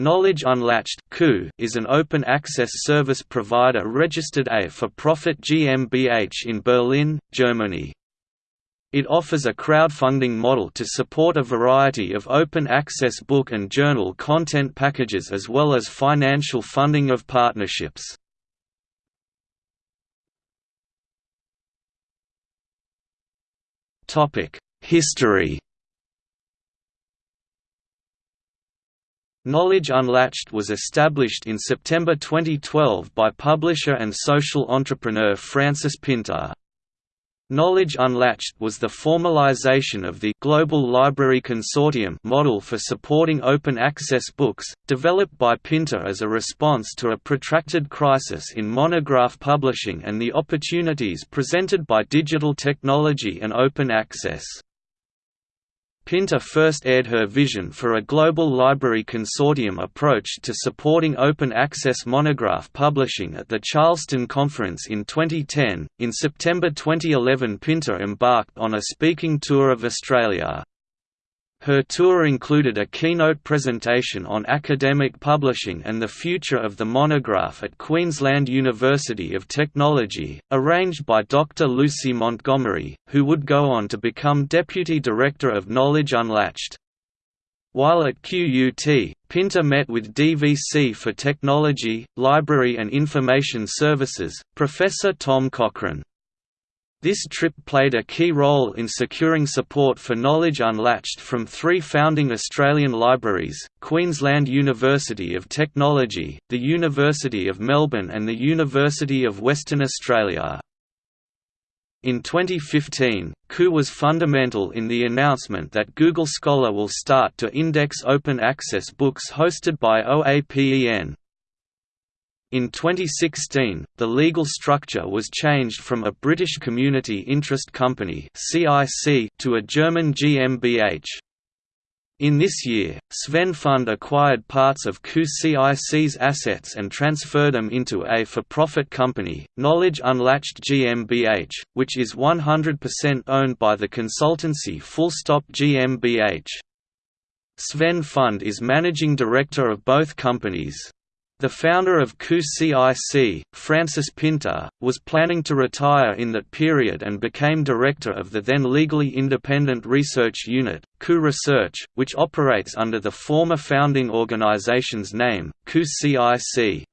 Knowledge Unlatched is an open access service provider registered A for profit GmbH in Berlin, Germany. It offers a crowdfunding model to support a variety of open access book and journal content packages as well as financial funding of partnerships. History Knowledge Unlatched was established in September 2012 by publisher and social entrepreneur Frances Pinter. Knowledge Unlatched was the formalization of the Global Library Consortium model for supporting open access books, developed by Pinter as a response to a protracted crisis in monograph publishing and the opportunities presented by digital technology and open access. Pinter first aired her vision for a global library consortium approach to supporting open access monograph publishing at the Charleston Conference in 2010. In September 2011, Pinter embarked on a speaking tour of Australia. Her tour included a keynote presentation on academic publishing and the future of the monograph at Queensland University of Technology, arranged by Dr. Lucy Montgomery, who would go on to become Deputy Director of Knowledge Unlatched. While at QUT, Pinter met with DVC for Technology, Library and Information Services, Professor Tom Cochrane. This trip played a key role in securing support for Knowledge Unlatched from three founding Australian libraries, Queensland University of Technology, the University of Melbourne and the University of Western Australia. In 2015, Ku was fundamental in the announcement that Google Scholar will start to index open access books hosted by OAPEN, in 2016, the legal structure was changed from a British Community Interest Company to a German GmbH. In this year, Sven Fund acquired parts of QCIC's assets and transferred them into a for-profit company, Knowledge Unlatched GmbH, which is 100% owned by the consultancy Fullstop GmbH. Sven Fund is managing director of both companies. The founder of QCIC, Frances Pinter, was planning to retire in that period and became director of the then legally independent research unit, KU Research, which operates under the former founding organization's name, QCIC.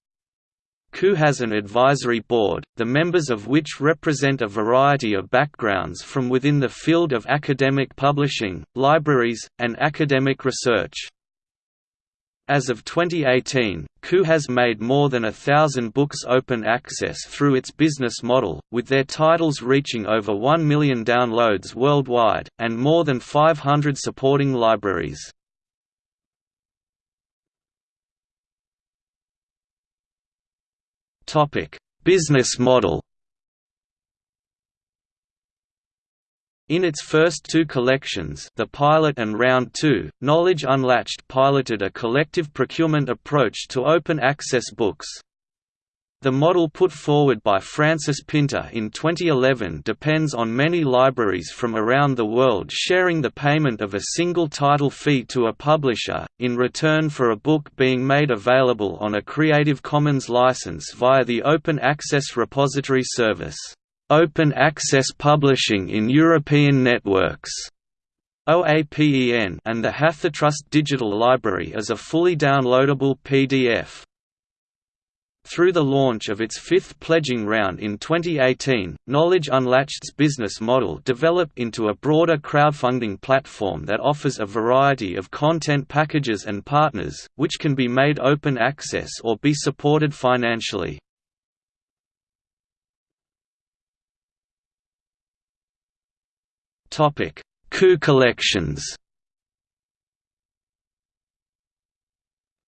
KU has an advisory board, the members of which represent a variety of backgrounds from within the field of academic publishing, libraries, and academic research. As of 2018, KU has made more than a thousand books open access through its business model, with their titles reaching over 1 million downloads worldwide, and more than 500 supporting libraries. business model In its first two collections the pilot and round 2, Knowledge Unlatched piloted a collective procurement approach to open access books. The model put forward by Frances Pinter in 2011 depends on many libraries from around the world sharing the payment of a single title fee to a publisher, in return for a book being made available on a Creative Commons license via the Open Access Repository Service. Open Access Publishing in European Networks OAPEN and the Hathitrust Digital Library as a fully downloadable PDF. Through the launch of its fifth pledging round in 2018, Knowledge Unlatched's business model developed into a broader crowdfunding platform that offers a variety of content packages and partners, which can be made open access or be supported financially. KU collections.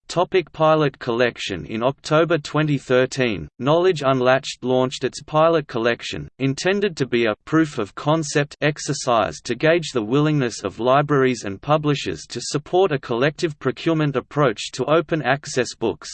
Topic pilot collection In October 2013, Knowledge Unlatched launched its pilot collection, intended to be a proof of concept exercise to gauge the willingness of libraries and publishers to support a collective procurement approach to open access books.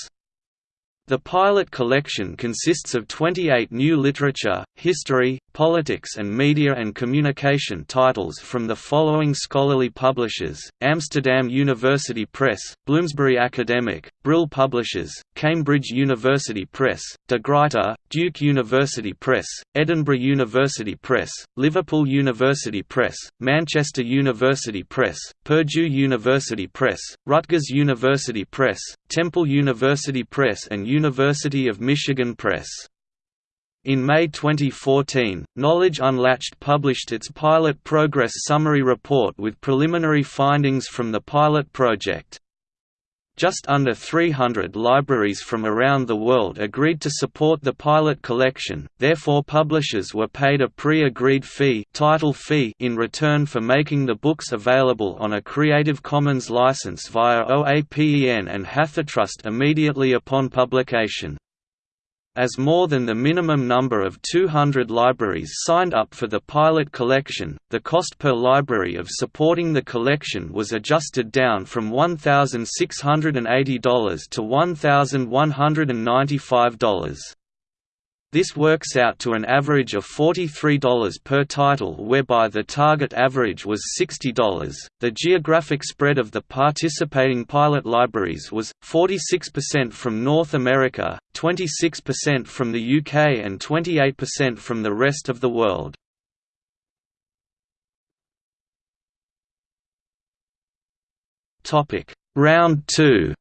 The pilot collection consists of 28 new literature, history, politics and media and communication titles from the following scholarly publishers, Amsterdam University Press, Bloomsbury Academic, Brill Publishers, Cambridge University Press, De Gruyter, Duke University Press, Edinburgh University Press, Liverpool University Press, Manchester University Press, Purdue University Press, Rutgers University Press, Temple University Press and University of Michigan Press. In May 2014, Knowledge Unlatched published its Pilot Progress Summary Report with preliminary findings from the pilot project. Just under 300 libraries from around the world agreed to support the pilot collection, therefore publishers were paid a pre-agreed fee, title fee in return for making the books available on a Creative Commons license via OAPEN and Hathitrust immediately upon publication. As more than the minimum number of 200 libraries signed up for the pilot collection, the cost per library of supporting the collection was adjusted down from $1,680 to $1,195. This works out to an average of $43 per title whereby the target average was $60. The geographic spread of the participating pilot libraries was 46% from North America, 26% from the UK and 28% from the rest of the world. Topic: Round 2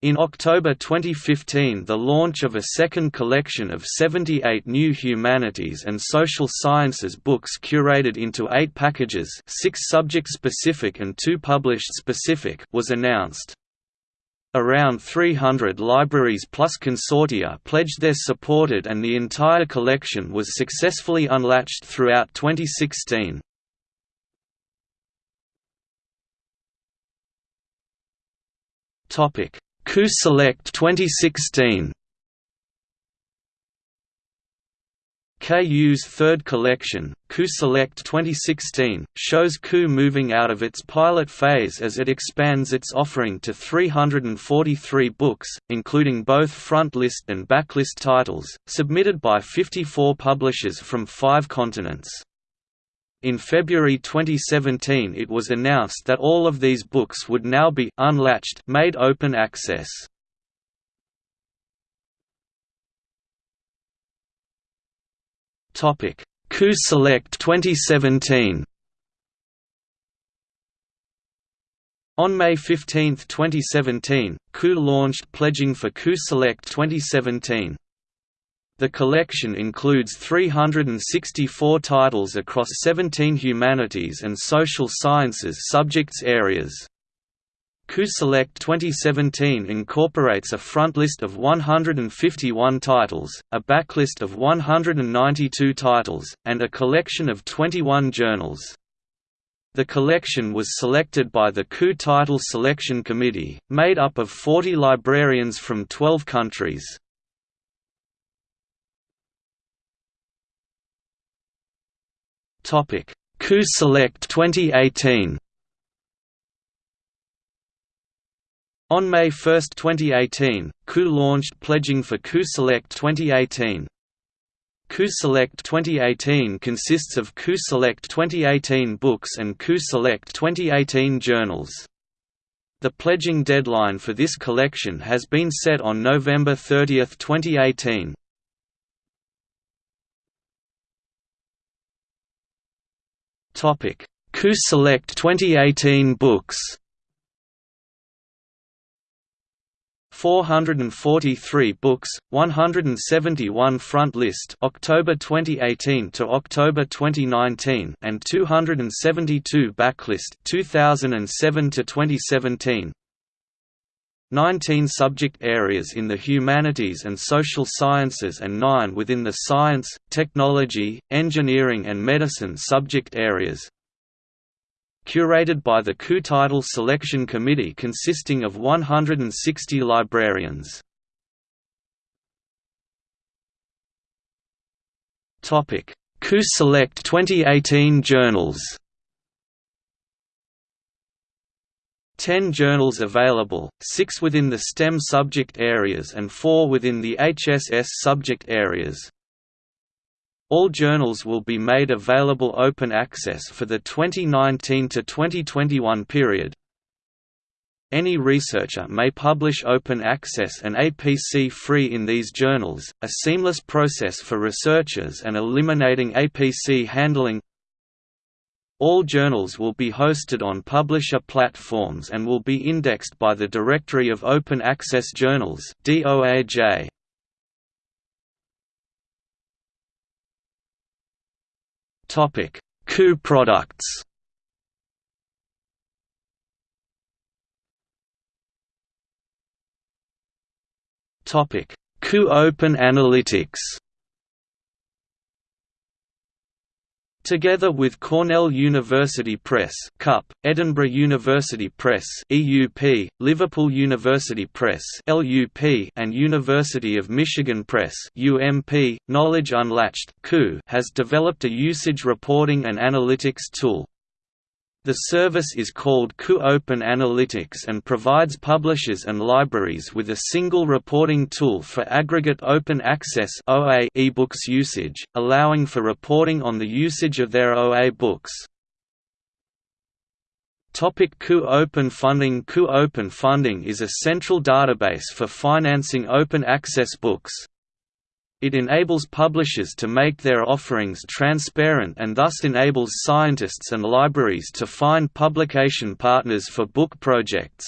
In October 2015 the launch of a second collection of 78 new humanities and social sciences books curated into eight packages six subject-specific and two published-specific was announced. Around 300 libraries plus consortia pledged their supported and the entire collection was successfully unlatched throughout 2016. Topic KU Select 2016 KU's third collection, KU Select 2016, shows KU moving out of its pilot phase as it expands its offering to 343 books, including both frontlist and backlist titles, submitted by 54 publishers from five continents. In February 2017 it was announced that all of these books would now be unlatched made open access. KU Select 2017. On May 15, 2017, KU launched pledging for KU Select 2017. The collection includes 364 titles across 17 humanities and social sciences subjects areas. KU Select 2017 incorporates a frontlist of 151 titles, a backlist of 192 titles, and a collection of 21 journals. The collection was selected by the KU Title Selection Committee, made up of 40 librarians from 12 countries. Topic: KU Select 2018. On May 1, 2018, KU launched pledging for KU Select 2018. KU Select 2018 consists of KU Select 2018 books and Coup Select 2018 journals. The pledging deadline for this collection has been set on November 30, 2018. Topic: KU Select 2018 books. 443 books, 171 front list October 2018 to October 2019 and 272 backlist 2007 to 2017. 19 subject areas in the humanities and social sciences and 9 within the science, technology, engineering and medicine subject areas. Curated by the KU Title Selection Committee consisting of 160 librarians. KU Select 2018 journals 10 journals available, 6 within the STEM subject areas and 4 within the HSS subject areas. All journals will be made available open access for the 2019 to 2021 period. Any researcher may publish open access and APC-free in these journals, a seamless process for researchers and eliminating APC handling all journals will be hosted on publisher platforms and will be indexed by the Directory of Open Access Journals DOAJ. Topic: KU products. Topic: KU Open Analytics. Together with Cornell University Press (CUP), Edinburgh University Press (EUP), Liverpool University Press (LUP), and University of Michigan Press (UMP), Knowledge Unlatched has developed a usage reporting and analytics tool. The service is called KU Open Analytics and provides publishers and libraries with a single reporting tool for aggregate open access (OA) ebooks usage, allowing for reporting on the usage of their OA books. Topic KU Open Funding KU Open Funding is a central database for financing open access books. It enables publishers to make their offerings transparent and thus enables scientists and libraries to find publication partners for book projects.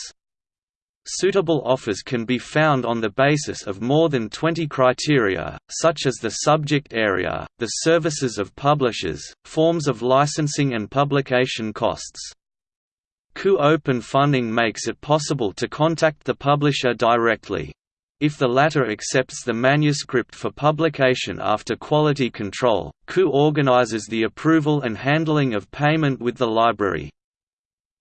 Suitable offers can be found on the basis of more than 20 criteria, such as the subject area, the services of publishers, forms of licensing and publication costs. KU Open Funding makes it possible to contact the publisher directly. If the latter accepts the manuscript for publication after quality control, KU organizes the approval and handling of payment with the library.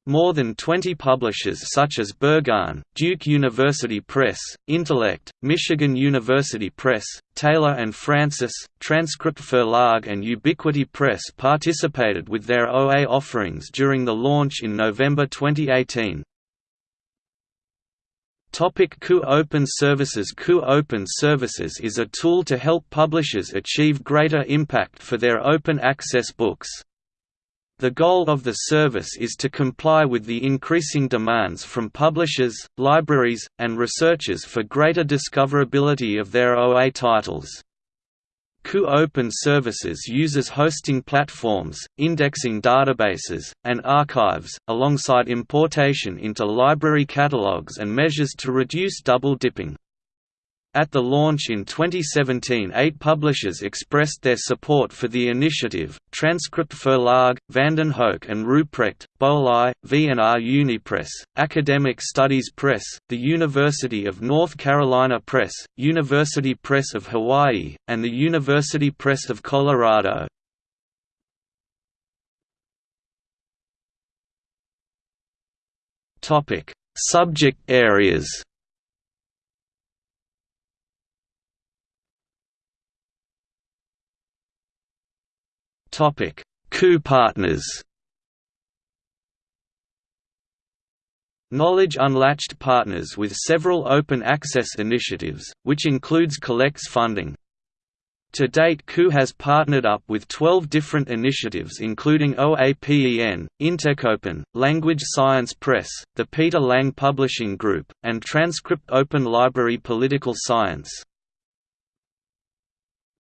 More than 20 publishers such as Berghahn, Duke University Press, Intellect, Michigan University Press, Taylor and Francis, Transcript Verlag and Ubiquity Press participated with their OA offerings during the launch in November 2018. Topic KU Open Services KU Open Services is a tool to help publishers achieve greater impact for their open access books. The goal of the service is to comply with the increasing demands from publishers, libraries, and researchers for greater discoverability of their OA titles. KU Open Services uses hosting platforms, indexing databases, and archives, alongside importation into library catalogs and measures to reduce double dipping. At the launch in 2017 eight publishers expressed their support for the initiative, Transcript Verlag, Vandenhoeck and Ruprecht, Böhlau, V&R Unipress, Academic Studies Press, the University of North Carolina Press, University Press of Hawaii, and the University Press of Colorado. Subject areas Topic: KU partners. Knowledge Unlatched partners with several open access initiatives, which includes collects funding. To date KU has partnered up with 12 different initiatives including OAPEN, IntechOpen, Language Science Press, the Peter Lang Publishing Group, and Transcript Open Library Political Science.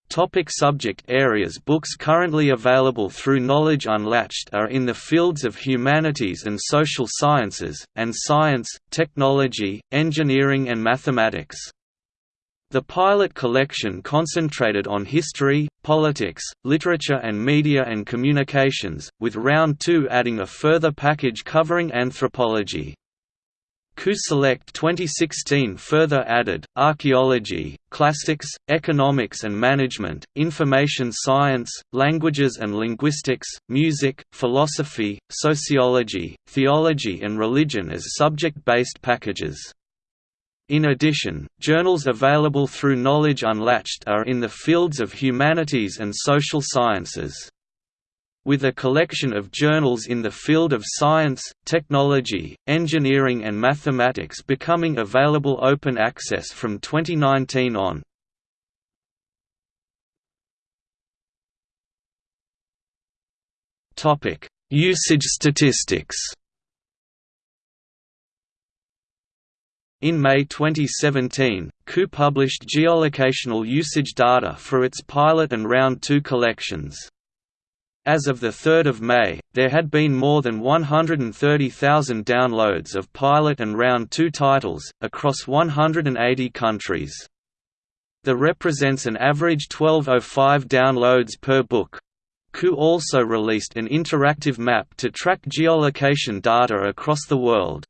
Topic subject areas Books currently available through Knowledge Unlatched are in the fields of humanities and social sciences, and science, technology, engineering and mathematics. The pilot collection concentrated on history, politics, literature and media and communications, with Round 2 adding a further package covering anthropology. KU Select 2016 further added, archaeology, classics, economics and management, information science, languages and linguistics, music, philosophy, sociology, theology and religion as subject-based packages. In addition, journals available through Knowledge Unlatched are in the fields of humanities and social sciences. With a collection of journals in the field of science, technology, engineering and mathematics becoming available open access from 2019 on. Usage statistics In May 2017, KU published geolocational usage data for its pilot and round 2 collections. As of 3 May, there had been more than 130,000 downloads of pilot and round 2 titles, across 180 countries. The represents an average 1205 downloads per book. KU also released an interactive map to track geolocation data across the world.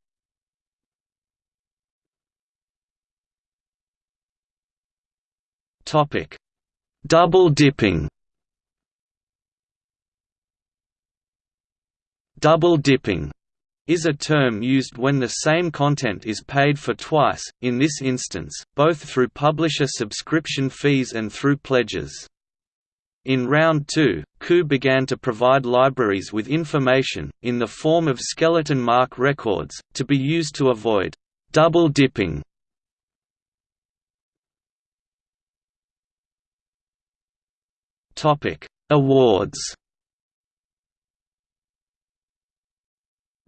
Double dipping. Double dipping is a term used when the same content is paid for twice, in this instance, both through publisher subscription fees and through pledges. In Round 2, KU began to provide libraries with information, in the form of skeleton MARC records, to be used to avoid double dipping Awards.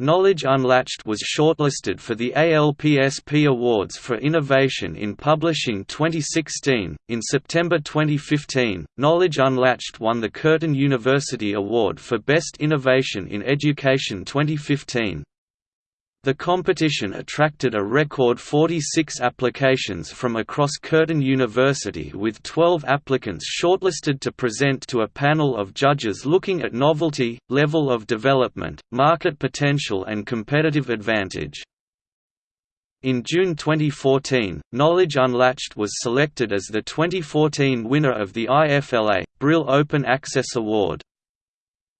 Knowledge Unlatched was shortlisted for the ALPSP Awards for Innovation in Publishing 2016. In September 2015, Knowledge Unlatched won the Curtin University Award for Best Innovation in Education 2015. The competition attracted a record 46 applications from across Curtin University with 12 applicants shortlisted to present to a panel of judges looking at novelty, level of development, market potential and competitive advantage. In June 2014, Knowledge Unlatched was selected as the 2014 winner of the IFLA, Brill Open Access Award.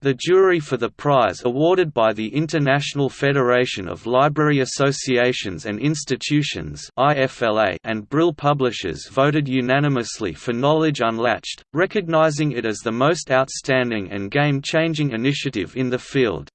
The jury for the prize awarded by the International Federation of Library Associations and Institutions and Brill Publishers voted unanimously for Knowledge Unlatched, recognizing it as the most outstanding and game-changing initiative in the field.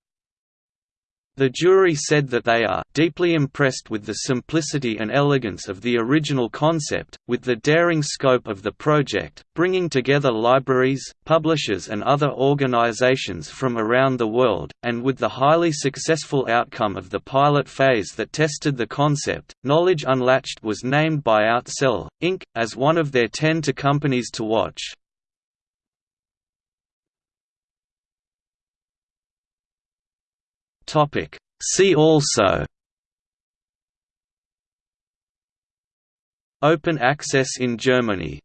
The jury said that they are deeply impressed with the simplicity and elegance of the original concept, with the daring scope of the project, bringing together libraries, publishers and other organizations from around the world, and with the highly successful outcome of the pilot phase that tested the concept. Knowledge Unlatched was named by Outsell, Inc., as one of their 10 to companies to watch. Topic. See also. Open access in Germany